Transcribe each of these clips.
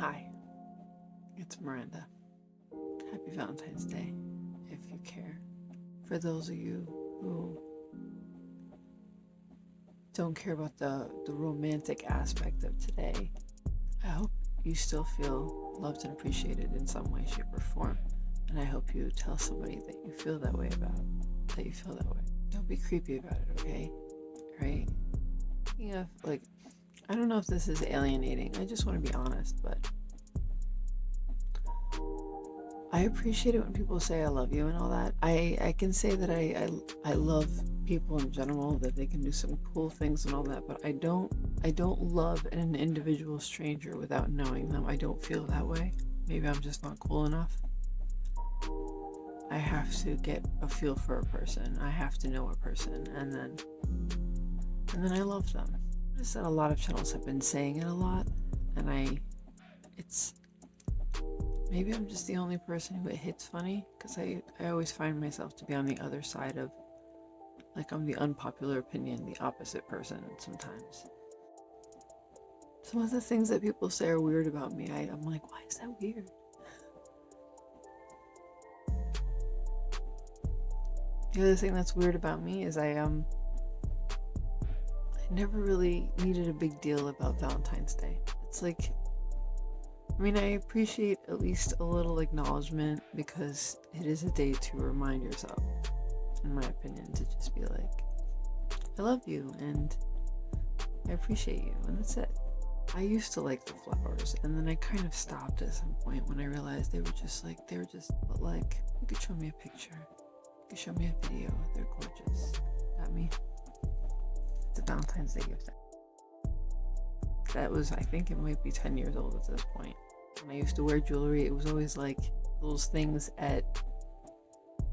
Hi, it's Miranda. Happy Valentine's Day, if you care. For those of you who don't care about the, the romantic aspect of today, I hope you still feel loved and appreciated in some way, shape, or form. And I hope you tell somebody that you feel that way about, that you feel that way. Don't be creepy about it, okay? Right? Yeah, like, I don't know if this is alienating. I just want to be honest, but I appreciate it when people say I love you and all that. I, I can say that I, I, I love people in general, that they can do some cool things and all that, but I don't I don't love an individual stranger without knowing them. I don't feel that way. Maybe I'm just not cool enough. I have to get a feel for a person. I have to know a person and then and then I love them. Noticed that a lot of channels have been saying it a lot and I it's Maybe I'm just the only person who it hits funny because I, I always find myself to be on the other side of, like, I'm the unpopular opinion, the opposite person sometimes. Some of the things that people say are weird about me, I, I'm like, why is that weird? The other thing that's weird about me is I um Never really needed a big deal about Valentine's Day. It's like I mean, I appreciate at least a little acknowledgement because it is a day to remind yourself, in my opinion, to just be like, I love you and I appreciate you, and that's it. I used to like the flowers, and then I kind of stopped at some point when I realized they were just like, they were just, but like, you could show me a picture, you could show me a video, they're gorgeous. Valentine's Day gift. That was, I think it might be 10 years old at this point when I used to wear jewelry, it was always like those things at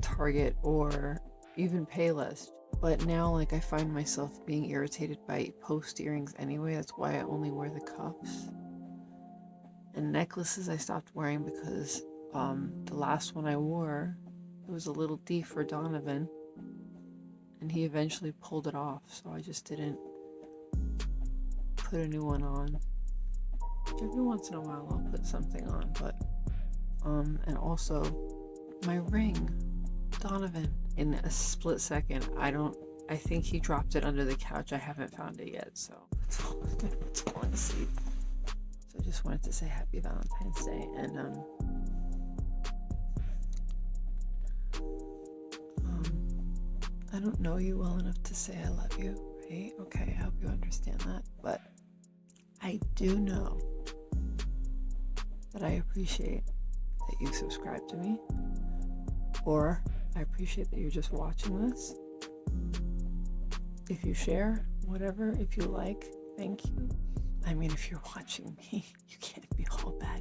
Target or even Payless. But now, like, I find myself being irritated by post earrings anyway. That's why I only wear the cuffs. And necklaces I stopped wearing because um, the last one I wore, it was a little D for Donovan. And he eventually pulled it off, so I just didn't put a new one on every once in a while I'll put something on, but um, and also my ring, Donovan. In a split second, I don't. I think he dropped it under the couch. I haven't found it yet, so it's all, it's all in. So I just wanted to say Happy Valentine's Day, and um, I don't know you well enough to say I love you, right? Okay, I hope you understand that, but I do know that I appreciate that you subscribe to me, or I appreciate that you're just watching this. If you share, whatever, if you like, thank you. I mean, if you're watching me, you can't be all bad.